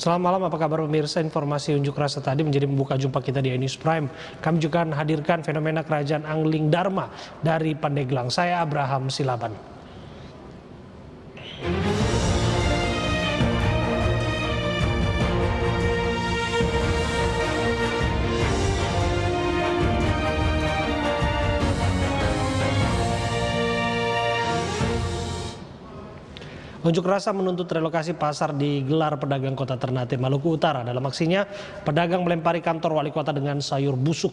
Selamat malam, apa kabar pemirsa? Informasi unjuk rasa tadi menjadi membuka jumpa kita di News Prime. Kami juga hadirkan fenomena kerajaan Angling Dharma dari Pandeglang. Saya Abraham Silaban. Unjuk rasa menuntut relokasi pasar di gelar pedagang kota Ternate, Maluku Utara. Dalam aksinya, pedagang melempari kantor wali kota dengan sayur busuk.